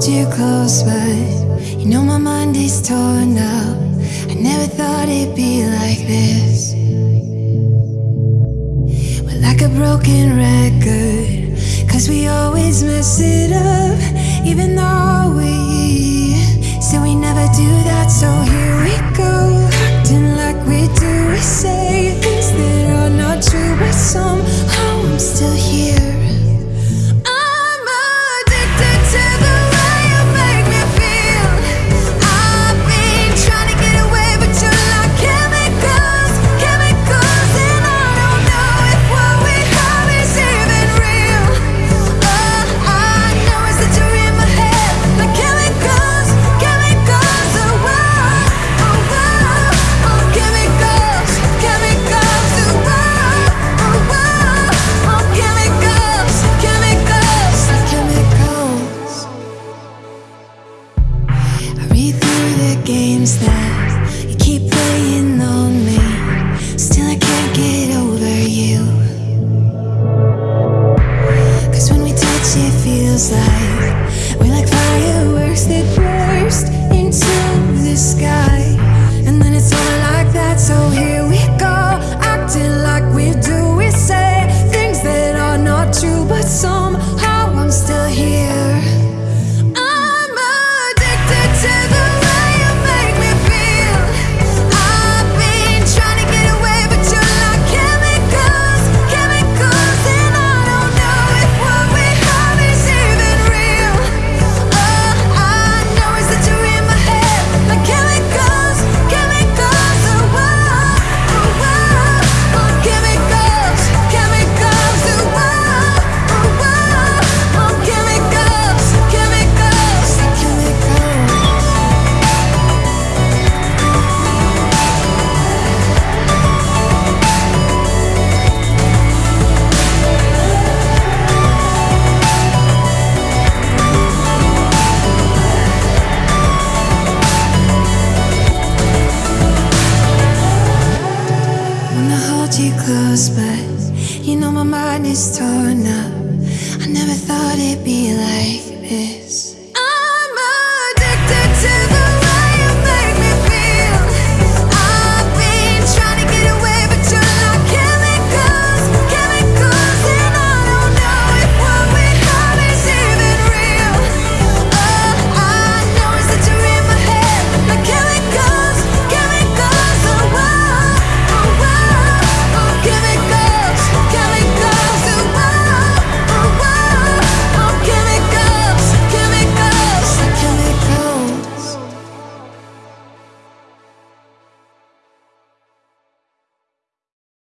Too close but You know my mind is torn up. I never thought it'd be like this. We're like a broken record Cause we always mess it that you keep playing on me. Still I can't get over you. Cause when we touch it feels like know my mind is torn up. I never thought it'd be like this.